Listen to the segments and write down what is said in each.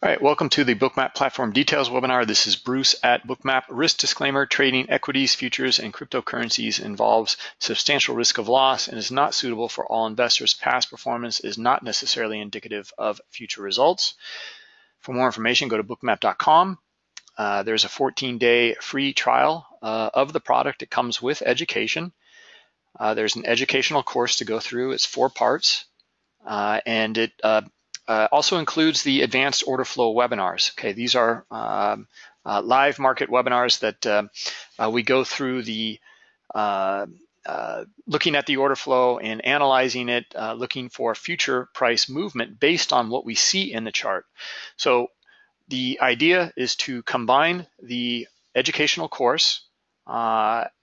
All right, welcome to the Bookmap Platform Details webinar. This is Bruce at Bookmap. Risk disclaimer, trading equities, futures, and cryptocurrencies involves substantial risk of loss and is not suitable for all investors. Past performance is not necessarily indicative of future results. For more information, go to bookmap.com. Uh, there's a 14-day free trial uh, of the product. It comes with education. Uh, there's an educational course to go through. It's four parts, uh, and it uh, uh, also includes the advanced order flow webinars. Okay, these are um, uh, live market webinars that uh, uh we go through the uh, uh, looking at the order flow and analyzing it, looking for future price movement based on what we see in the chart. So the idea is to combine the educational course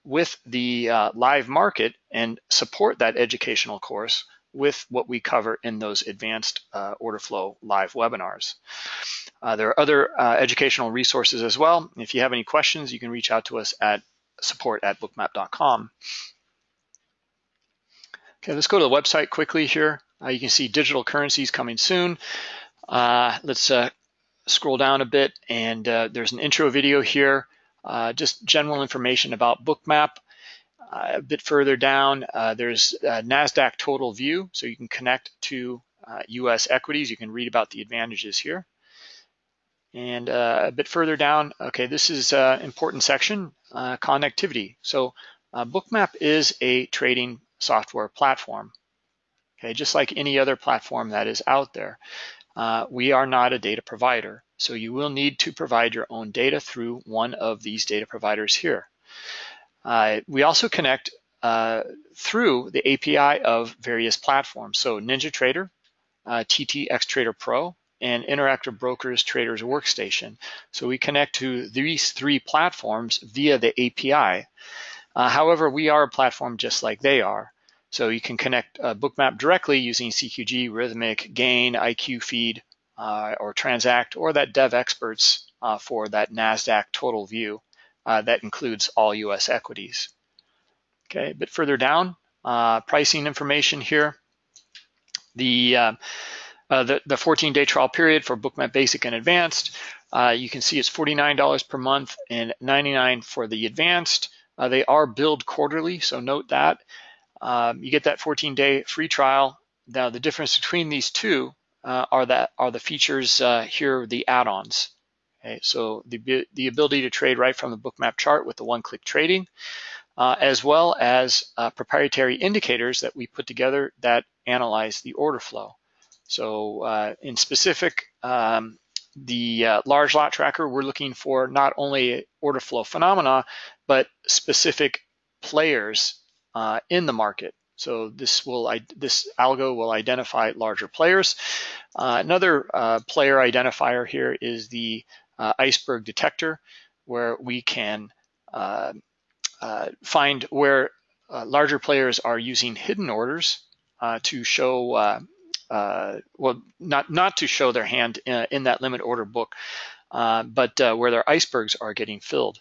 with the live market and support that educational course with what we cover in those advanced uh, order flow live webinars. Uh, there are other uh, educational resources as well. If you have any questions, you can reach out to us at support at bookmap.com. Okay, let's go to the website quickly here. Uh, you can see digital currencies coming soon. Uh, let's uh, scroll down a bit and there's an intro video here, just general information about Bookmap. Uh, a bit further down, uh, there's NASDAQ total view, so you can connect to US uh, equities. You can read about the advantages here. And a bit further down, okay, this is an important section, connectivity. So Bookmap is a trading software platform. Okay, just like any other platform that is out there. Uh, we are not a data provider, so you will need to provide your own data through one of these data providers here. Uh, we also connect uh, through the API of various platforms. So NinjaTrader, uh, TT Xtrader Pro, and Interactive Brokers Traders Workstation. So we connect to these three platforms via the API. Uh, however, we are a platform just like they are. So you can connect uh, Bookmap directly using CQG, Rithmic, Gain, IQ Feed, uh, or Transact, or that Devexperts uh, for that NASDAQ total view uh, that includes all US equities. Okay, a bit further down, uh, pricing information here. The, uh, uh the, the 14-day trial period for Bookmap Basic and Advanced, uh, you can see it's $49 per month and 99 for the Advanced. Uh, they are billed quarterly, so note that. Um, you get that 14-day free trial. Now the difference between these two are that are the features here, the add-ons. Okay, so the, the ability to trade right from the bookmap chart with the one-click trading, uh, as well as uh, proprietary indicators that we put together that analyze the order flow. So uh, in specific, um, the uh, large lot tracker, we're looking for not only order flow phenomena, but specific players uh, in the market. So this will this algo will identify larger players. Uh, another uh, player identifier here is the iceberg detector where we can uh, uh, find where uh, larger players are using hidden orders uh, to show, uh, well, not, not to show their hand in, in that limit order book, but where their icebergs are getting filled.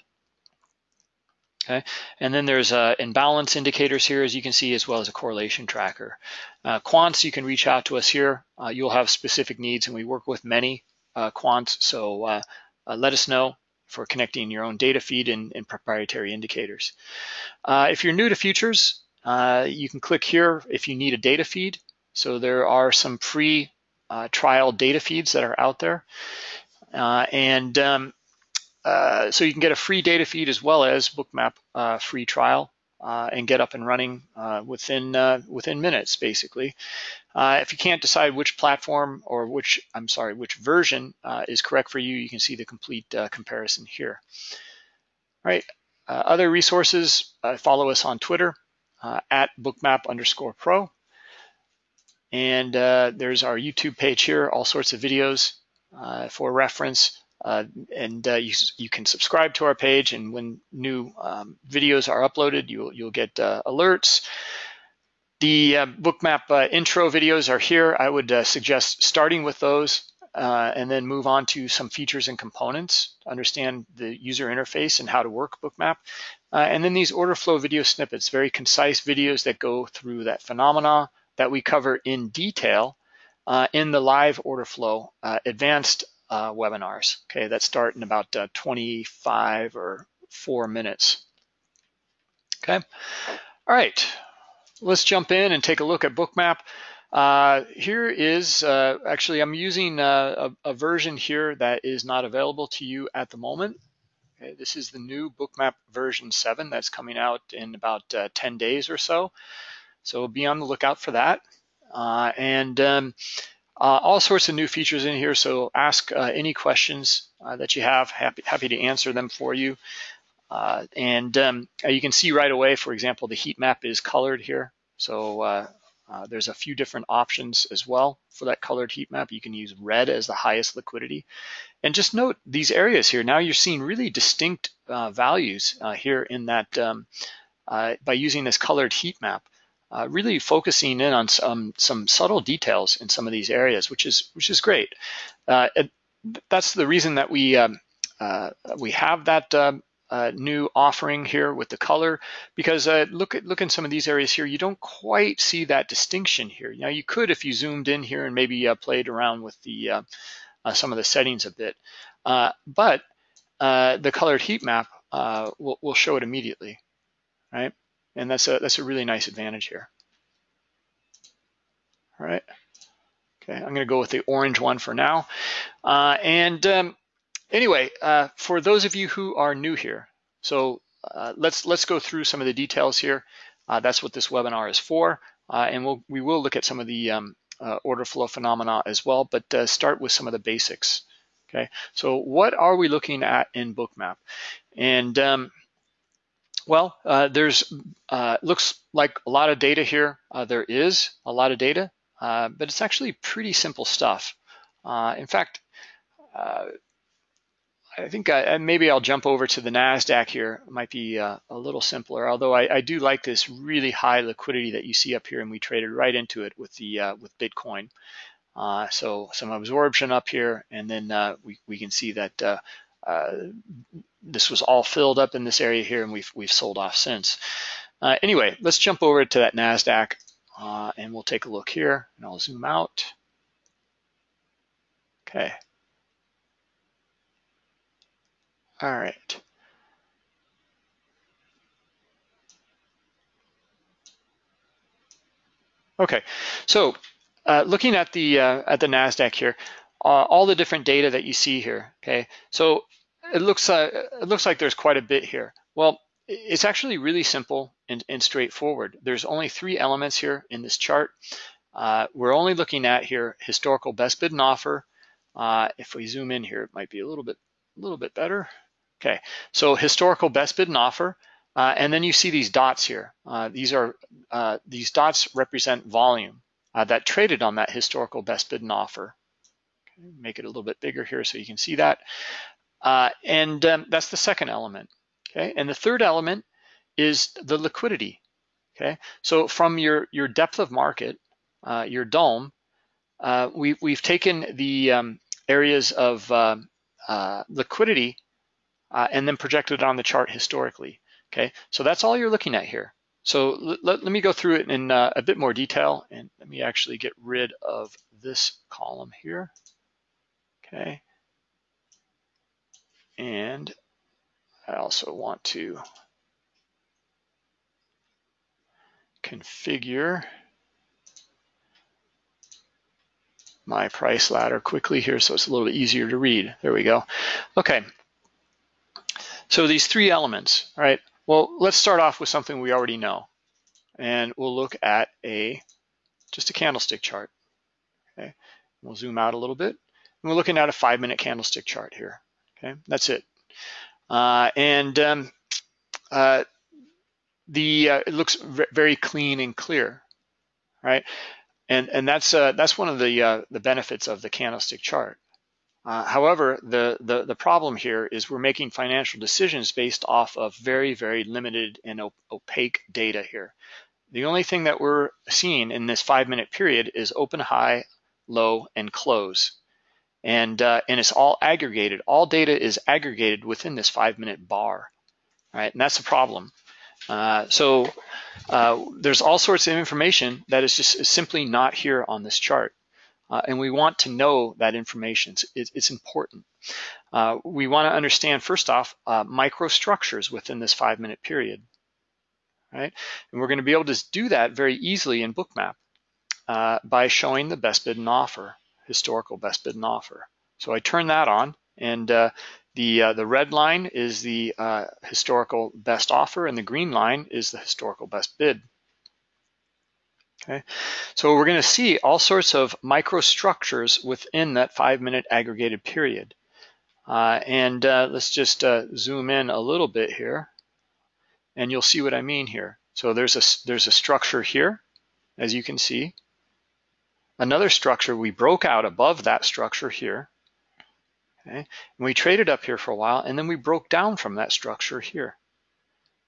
Okay, and then there's uh, imbalance indicators here, as you can see, as well as a correlation tracker. Uh, quants, you can reach out to us here. Uh, you'll have specific needs, and we work with many quants, so uh, let us know for connecting your own data feed and, and proprietary indicators. Uh, if you're new to futures, uh, you can click here if you need a data feed. So there are some free uh, trial data feeds that are out there. Uh, and um, uh, so you can get a free data feed as well as Bookmap free trial and get up and running within within minutes, basically. Uh, if you can't decide which platform or which, I'm sorry, which version uh, is correct for you, you can see the complete uh, comparison here. All right, other resources, follow us on Twitter at bookmap underscore pro. And there's our YouTube page here, all sorts of videos for reference. Uh, and uh, you, you can subscribe to our page and when new um, videos are uploaded, you'll, you'll get uh, alerts. The uh, bookmap uh, intro videos are here. I would uh, suggest starting with those and then move on to some features and components, understand the user interface and how to work bookmap. and then these order flow video snippets, very concise videos that go through that phenomena that we cover in detail in the live order flow advanced uh, webinars, okay, that start in about uh, 25 or four minutes. Okay, all right, let's jump in and take a look at Bookmap. Uh, here is, uh, actually I'm using uh, a, a, version here that is not available to you at the moment. Okay, this is the new Bookmap version 7 that's coming out in about uh, 10 days or so. So be on the lookout for that. Uh, and um, uh, all sorts of new features in here, so ask any questions that you have. Happy, happy to answer them for you. Uh, and um, you can see right away, for example, the heat map is colored here. So uh, uh, there's a few different options as well for that colored heat map. You can use red as the highest liquidity. And just note these areas here. Now you're seeing really distinct values here in that um, by using this colored heat map uh, really focusing in on some some subtle details in some of these areas, which is which is great. Uh, it, that's the reason that we um, uh, we have that um, uh, new offering here with the color because uh, look at look in some of these areas here, you don't quite see that distinction here. Now you could if you zoomed in here and maybe uh, played around with the some of the settings a bit, but the colored heat map will will show it immediately, right? And that's a, that's a really nice advantage here. All right. Okay, I'm gonna go with the orange one for now. Uh, and um, anyway, uh, for those of you who are new here, so uh, let's let's go through some of the details here. Uh, that's what this webinar is for. Uh, and we'll, we will look at some of the um, uh, order flow phenomena as well, but start with some of the basics. Okay, so what are we looking at in Bookmap? And um, well, uh, there's uh, looks like a lot of data here. Uh, there is a lot of data, uh, but it's actually pretty simple stuff. Uh, in fact, uh, I think I, maybe I'll jump over to the NASDAQ here. It might be uh, a little simpler, although I, I, do like this really high liquidity that you see up here, and we traded right into it with the uh, with Bitcoin. Uh, so some absorption up here, and then we, we can see that this was all filled up in this area here and we've, we've sold off since. Uh, anyway, let's jump over to that NASDAQ uh, and we'll take a look here and I'll zoom out. Okay. All right. Okay, so uh, looking at the uh, at the Nasdaq here, uh, all the different data that you see here. Okay, so it looks uh, it looks like there's quite a bit here. Well, it's actually really simple and, and straightforward. There's only three elements here in this chart. Uh, we're only looking at here historical best bid and offer. Uh, if we zoom in here, it might be a little bit a little bit better. Okay, so historical best bid and offer. Uh, and then you see these dots here. Uh, these are uh, these dots represent volume that traded on that historical best bid and offer. Okay, make it a little bit bigger here so you can see that. Uh, and um, that's the second element, okay? And the third element is the liquidity, okay? So from your, your depth of market, uh, your DOM, uh, we, we've taken the um, areas of uh, uh, liquidity uh, and then projected on the chart historically, okay? So that's all you're looking at here. So let, let me go through it in a bit more detail and let me actually get rid of this column here, okay? And I also want to configure my price ladder quickly here so it's a little bit easier to read. There we go. Okay. So these three elements, right? Well, let's start off with something we already know. And we'll look at a just a candlestick chart. Okay. We'll zoom out a little bit. And we're looking at a five minute candlestick chart here. Okay, that's it. Uh, and um, uh, the uh, it looks very clean and clear, right? And and that's uh, that's one of the uh, the benefits of the candlestick chart. Uh, however, the, the the problem here is we're making financial decisions based off of very very limited and op opaque data here. The only thing that we're seeing in this five minute period is open, high, low, and close and uh, and it's all aggregated. All data is aggregated within this five minute bar, right? And that's the problem. Uh, so uh, there's all sorts of information that is just simply not here on this chart. Uh, and we want to know that information. It's, it's important. Uh, we want to understand, first off, uh, microstructures within this five minute period, right? And we're going to be able to do that very easily in Bookmap uh, by showing the best bid and offer, historical best bid and offer. So I turn that on and uh, the, uh, the red line is the historical best offer and the green line is the historical best bid. Okay, so we're going to see all sorts of microstructures within that five minute aggregated period. Uh, and uh, let's just uh, zoom in a little bit here and you'll see what I mean here. So there's a, there's a structure here, as you can see. Another structure, we broke out above that structure here. Okay, and we traded up here for a while and then we broke down from that structure here.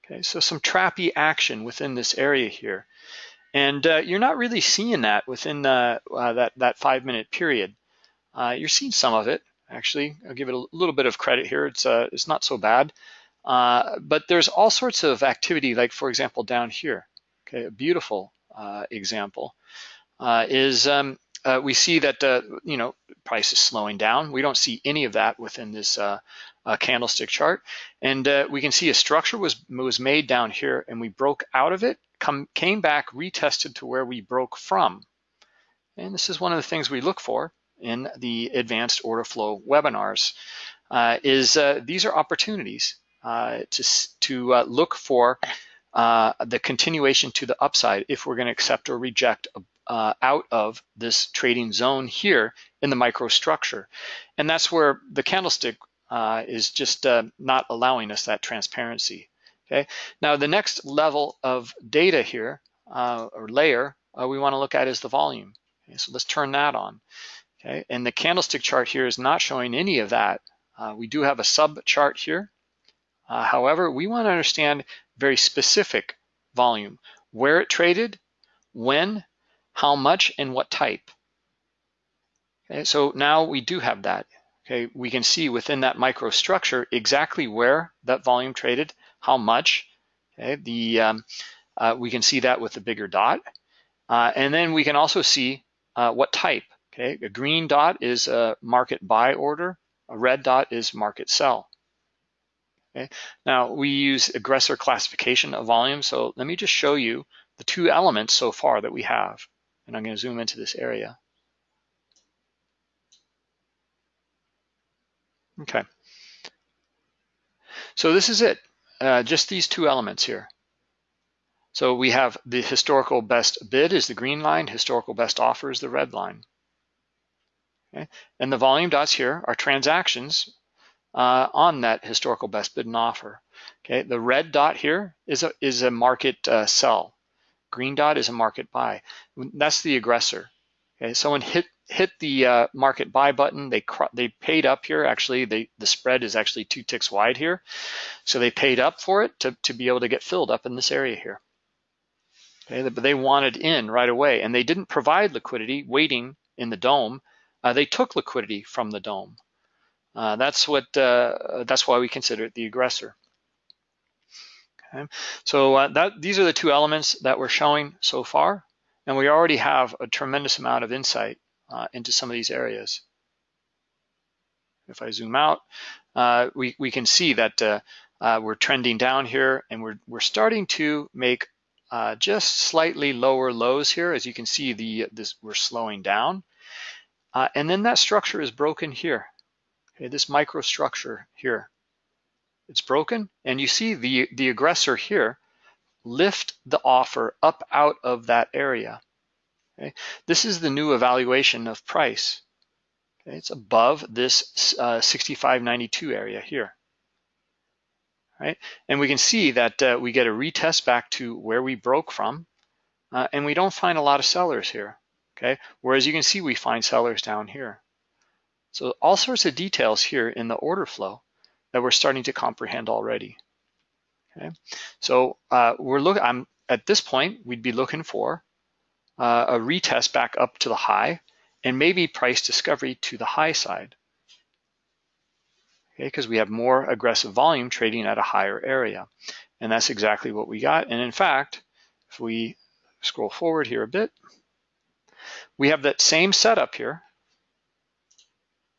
Okay, so some trappy action within this area here. And uh, you're not really seeing that within uh, uh, that, that five minute period. Uh, you're seeing some of it, actually. I'll give it a little bit of credit here. It's, uh, it's not so bad. Uh, but there's all sorts of activity, like for example, down here, okay, a beautiful example is um, we see that, you know, price is slowing down. We don't see any of that within this candlestick chart. And we can see a structure was, was made down here and we broke out of it come, came back retested to where we broke from. And this is one of the things we look for in the advanced order flow webinars, uh, is uh, these are opportunities uh, to, to uh, look for uh, the continuation to the upside if we're gonna accept or reject uh, out of this trading zone here in the microstructure. And that's where the candlestick is just not allowing us that transparency. Okay, now the next level of data here, uh, or layer, uh, we wanna look at is the volume. Okay, so let's turn that on. Okay, and the candlestick chart here is not showing any of that. Uh, we do have a sub chart here. Uh, however, we wanna understand very specific volume, where it traded, when, how much, and what type. Okay, so now we do have that. Okay, we can see within that microstructure exactly where that volume traded, how much. Okay, the um, uh, we can see that with the bigger dot. Uh, and then we can also see uh, what type. Okay, a green dot is a market buy order, a red dot is market sell. Okay, now we use aggressor classification of volume. So let me just show you the two elements so far that we have. And I'm going to zoom into this area. Okay. So this is it uh, just these two elements here. So we have the historical best bid is the green line, historical best offer is the red line. Okay? And the volume dots here are transactions uh, on that historical best bid and offer. Okay, the red dot here is a, is a market uh, sell. Green dot is a market buy. That's the aggressor. Okay, someone hit hit the uh, market buy button. They they paid up here. Actually, they, the spread is actually two ticks wide here. So they paid up for it to, to be able to get filled up in this area here. Okay, but they wanted in right away and they didn't provide liquidity waiting in the DOM. Uh, they took liquidity from the DOM. Uh, that's what uh, that's why we consider it the aggressor. Okay, so uh, that these are the two elements that we're showing so far, and we already have a tremendous amount of insight uh, into some of these areas. If I zoom out, uh, we, we can see that uh, uh, we're trending down here and we're, we're starting to make uh, just slightly lower lows here. As you can see, the this we're slowing down. Uh, and then that structure is broken here. Okay, this microstructure here. It's broken and you see the, the aggressor here lift the offer up out of that area. Okay? This is the new evaluation of price. Okay? It's above this uh, 65.92 area here. Right? And we can see that uh, we get a retest back to where we broke from, uh, and we don't find a lot of sellers here. Okay, whereas you can see we find sellers down here. So all sorts of details here in the order flow that we're starting to comprehend already. Okay, so uh, we're looking. I'm at this point we'd be looking for uh, a retest back up to the high and maybe price discovery to the high side. Okay, because we have more aggressive volume trading at a higher area. And that's exactly what we got. And in fact, if we scroll forward here a bit, we have that same setup here.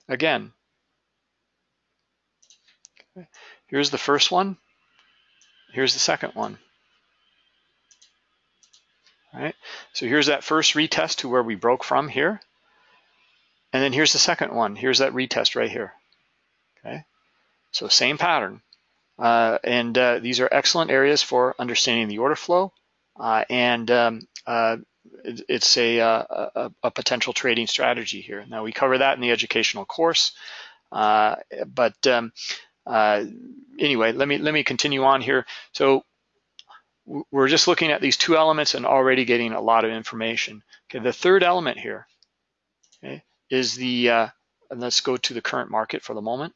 Again, here's the first one. Here's the second one. All right, so here's that first retest to where we broke from here. And then here's the second one. Here's that retest right here. Okay, so same pattern. Uh, and uh, these are excellent areas for understanding the order flow. Uh, and um, uh, it, it's a, uh, a, a, potential trading strategy here. Now we cover that in the educational course. Uh, but um, anyway, let me let me continue on here. So we're just looking at these two elements and already getting a lot of information. Okay, the third element here okay, is the, uh, and let's go to the current market for the moment,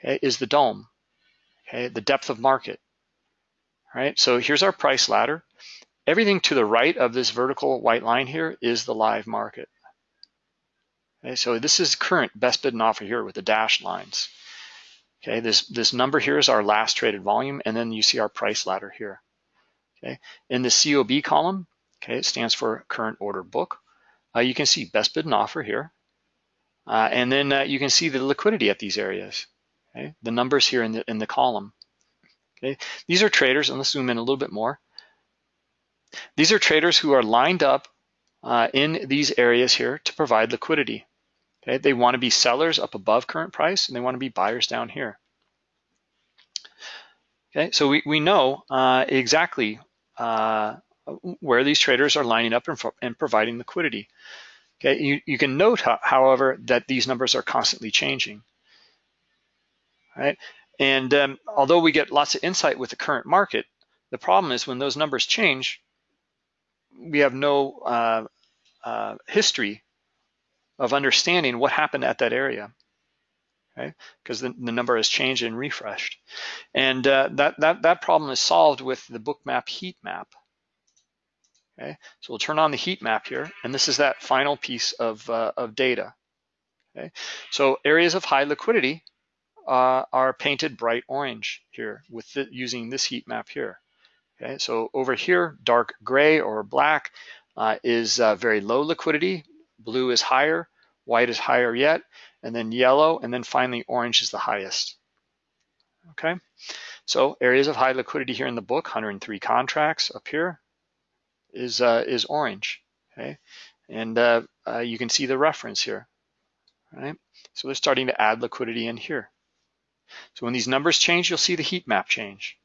okay, is the DOM, okay, the depth of market. All right, so here's our price ladder. Everything to the right of this vertical white line here is the live market. Okay, so this is current best bid and offer here with the dashed lines. Okay, this, this number here is our last traded volume, and then you see our price ladder here. Okay, in the COB column, okay, it stands for current order book. Uh, you can see best bid and offer here. Uh, and then uh, you can see the liquidity at these areas. Okay, the numbers here in the in the column. Okay, these are traders, and let's zoom in a little bit more. These are traders who are lined up uh, in these areas here to provide liquidity. Okay, they want to be sellers up above current price and they want to be buyers down here. Okay, so we, we know uh, exactly uh, where these traders are lining up and, and providing liquidity. Okay, you, you can note, however, that these numbers are constantly changing. Right, and um, although we get lots of insight with the current market, the problem is when those numbers change, we have no uh, uh, history of understanding what happened at that area, okay? Because the, the number has changed and refreshed. And uh, that, that, that problem is solved with the bookmap heat map. Okay, so we'll turn on the heat map here, and this is that final piece of, uh, of data. Okay, so areas of high liquidity uh, are painted bright orange here with the, using this heat map here. Okay, so over here, dark gray or black uh, is uh, very low liquidity, blue is higher, white is higher yet, and then yellow, and then finally orange is the highest. Okay, so areas of high liquidity here in the book, 103 contracts up here is, uh, is orange, okay? And uh, uh, you can see the reference here, right? So they're starting to add liquidity in here. So when these numbers change, you'll see the heat map change,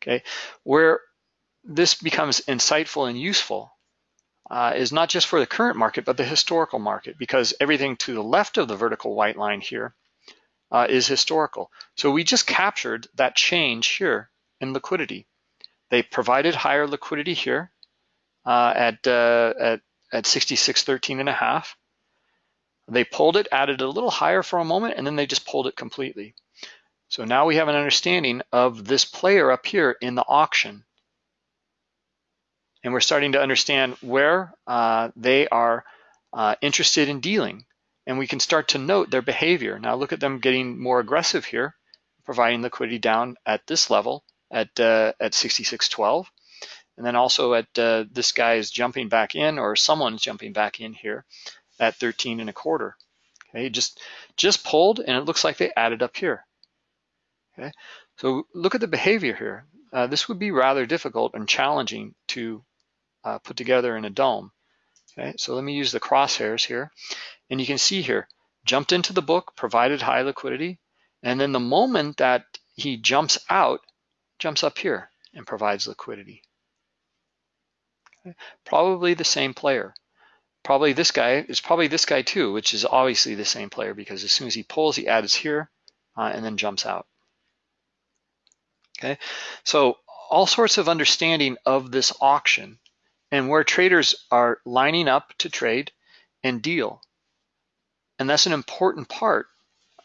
okay? Where this becomes insightful and useful uh, is not just for the current market, but the historical market, because everything to the left of the vertical white line here uh, is historical. So we just captured that change here in liquidity. They provided higher liquidity here uh, at, uh, at, at 66.13 and a half. They pulled it, added a little higher for a moment, and then they just pulled it completely. So now we have an understanding of this player up here in the auction and we're starting to understand where uh, they are uh, interested in dealing. And we can start to note their behavior. Now look at them getting more aggressive here, providing liquidity down at this level at, uh, at 66.12. And then also at uh, this guy is jumping back in or someone's jumping back in here at 13 and a quarter. Okay, just, just pulled and it looks like they added up here. Okay, so look at the behavior here. Uh, this would be rather difficult and challenging to uh, put together in a DOM. Okay, so let me use the crosshairs here. And you can see here, jumped into the book, provided high liquidity, and then the moment that he jumps out, jumps up here and provides liquidity. Okay. Probably the same player. Probably this guy is probably this guy too, which is obviously the same player because as soon as he pulls, he adds here uh, and then jumps out. Okay, so all sorts of understanding of this auction and where traders are lining up to trade and deal. And that's an important part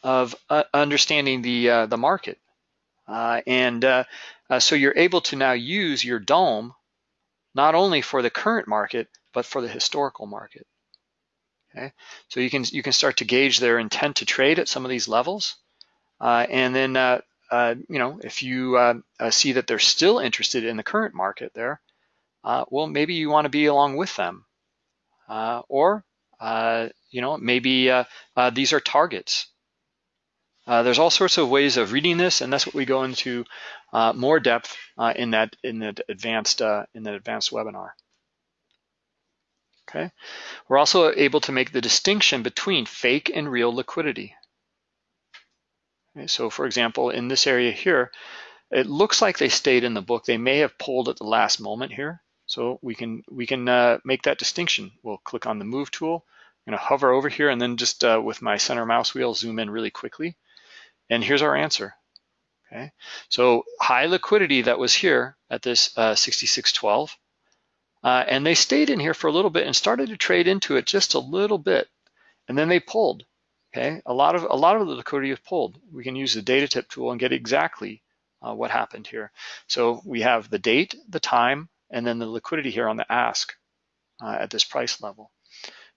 of uh, understanding the, uh, the market. Uh, and uh, uh, so you're able to now use your DOM not only for the current market, but for the historical market. Okay, so you can you can start to gauge their intent to trade at some of these levels, uh, and then you know if you see that they're still interested in the current market there, uh, well, maybe you want to be along with them uh, or uh, you know maybe uh, uh, these are targets. There's all sorts of ways of reading this, and that's what we go into more depth in that in the advanced in the advanced webinar. Okay, we're also able to make the distinction between fake and real liquidity. Okay, so for example, in this area here, it looks like they stayed in the book. They may have pulled at the last moment here. So we can we can uh, make that distinction. We'll click on the move tool. I'm gonna hover over here and then just uh, with my center mouse wheel, zoom in really quickly. And here's our answer. Okay, so high liquidity that was here at this uh, 6612. Uh, and they stayed in here for a little bit and started to trade into it just a little bit. And then they pulled. Okay, a lot of a lot of the liquidity is pulled. We can use the data tip tool and get exactly uh, what happened here. So we have the date, the time, and then the liquidity here on the ask uh, at this price level.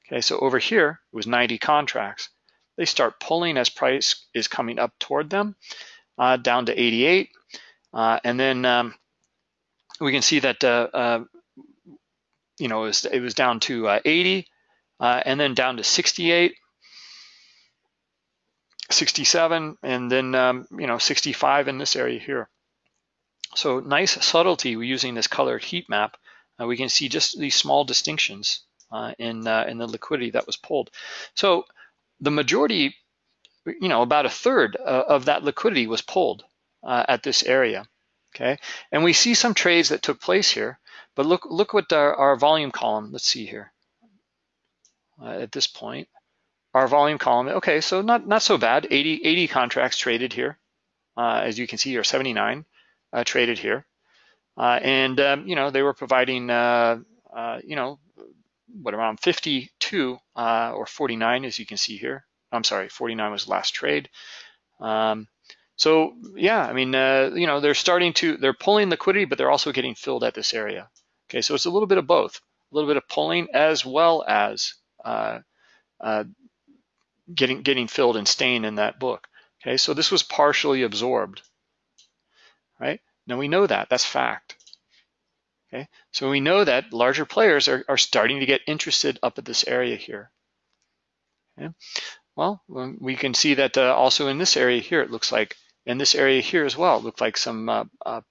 Okay, so over here it was 90 contracts. They start pulling as price is coming up toward them uh, down to 88. Uh, and then um, we can see that, uh, uh, you know, it was, it was down to uh, 80 and then down to 68 67 and then um, you know 65 in this area here. So nice subtlety using this colored heat map. Uh, we can see just these small distinctions uh, in uh, in the liquidity that was pulled. So the majority, you know, about a third uh, of that liquidity was pulled uh, at this area. Okay, and we see some trades that took place here. But look look what our, our volume column. Let's see here. Uh, at this point our volume column, okay, so not, not so bad. 80, 80 contracts traded here. As you can see, or 79 uh, traded here. Uh, and, um, you know, they were providing, uh, uh, you know, what around 52 uh, or 49, as you can see here. I'm sorry, 49 was last trade. Um, so yeah, I mean, you know, they're starting to, they're pulling liquidity, but they're also getting filled at this area. Okay, so it's a little bit of both, a little bit of pulling as well as uh, uh, getting, getting filled and staying in that book. Okay, so this was partially absorbed, right? Now we know that, that's fact. Okay, so we know that larger players are, are starting to get interested up at this area here. Okay. Well, we can see that uh, also in this area here, it looks like, in this area here as well, it looked like some, uh, uh,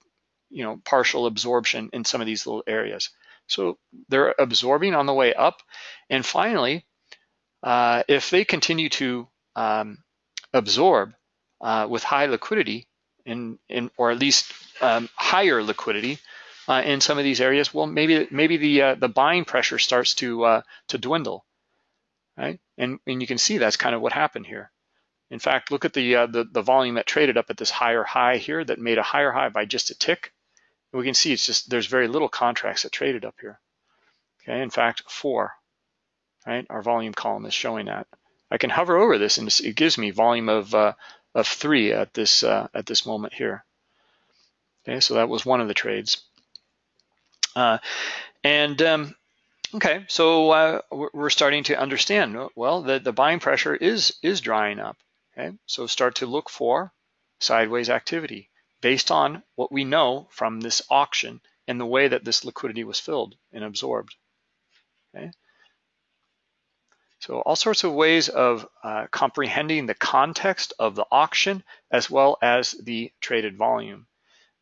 you know, partial absorption in some of these little areas. So they're absorbing on the way up. And finally, uh, if they continue to um, absorb uh, with high liquidity, in, in, or at least um, higher liquidity uh, in some of these areas, well, maybe maybe the uh, the buying pressure starts to uh, to dwindle, right? And and you can see that's kind of what happened here. In fact, look at the, uh, the the volume that traded up at this higher high here that made a higher high by just a tick. we can see it's just there's very little contracts that traded up here. Okay, in fact, four right? Our volume column is showing that. I can hover over this and it gives me volume of, uh, of three at this, uh, at this moment here. Okay, so that was one of the trades. Uh, and um, okay, so uh, we're starting to understand, well, the, the buying pressure is, is drying up. Okay, so start to look for sideways activity based on what we know from this auction and the way that this liquidity was filled and absorbed. Okay. So all sorts of ways of uh, comprehending the context of the auction as well as the traded volume.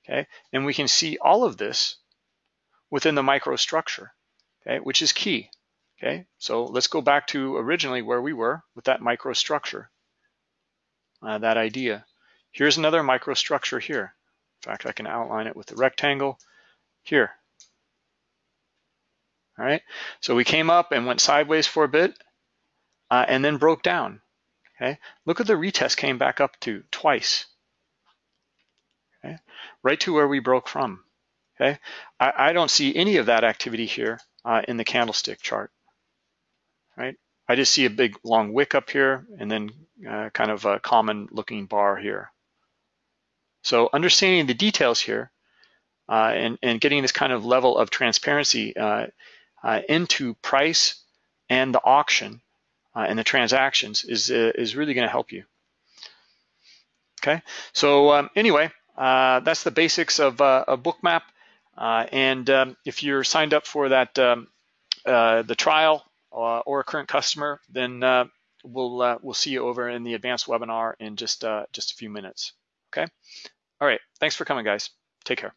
Okay, and we can see all of this within the microstructure, okay, which is key. Okay, so let's go back to originally where we were with that microstructure, uh, that idea. Here's another microstructure here. In fact, I can outline it with the rectangle here. All right, so we came up and went sideways for a bit, uh, and then broke down. Okay, look at the retest came back up to twice. Okay, right to where we broke from. Okay, I, I don't see any of that activity here uh, in the candlestick chart. Right, I just see a big long wick up here and then uh, kind of a common looking bar here. So understanding the details here uh, and, and getting this kind of level of transparency uh, uh, into price and the auction uh, and the transactions is, uh, is really gonna help you. Okay, so um, anyway, uh, that's the basics of uh, a bookmap. Uh, and um, if you're signed up for that, um, the trial or a current customer, then we'll we'll see you over in the advanced webinar in just just a few minutes. Okay. All right. Thanks for coming, guys. Take care.